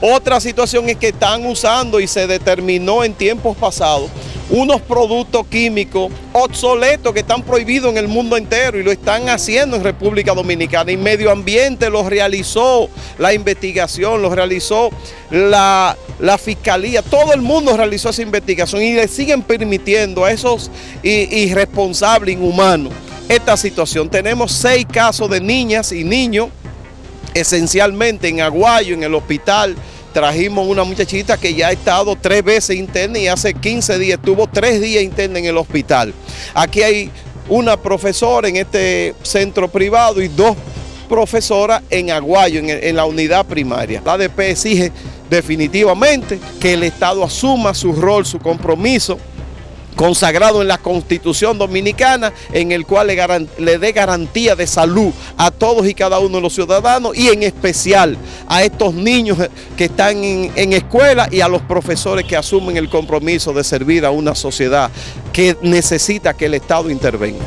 Otra situación es que están usando y se determinó en tiempos pasados unos productos químicos obsoletos que están prohibidos en el mundo entero y lo están haciendo en República Dominicana. Y Medio Ambiente los realizó la investigación, lo realizó la, la Fiscalía, todo el mundo realizó esa investigación y le siguen permitiendo a esos irresponsables, inhumanos, esta situación. Tenemos seis casos de niñas y niños, esencialmente en Aguayo, en el hospital, trajimos una muchachita que ya ha estado tres veces interna y hace 15 días estuvo tres días interna en el hospital. Aquí hay una profesora en este centro privado y dos profesoras en Aguayo, en, la unidad primaria. La ADP exige definitivamente que el Estado asuma su rol, su compromiso consagrado en la Constitución Dominicana, en el cual le, dé garantía de salud a todos y cada uno de los ciudadanos y en especial a estos niños que están en, en escuela y a los profesores que asumen el compromiso de servir a una sociedad que necesita que el Estado intervenga.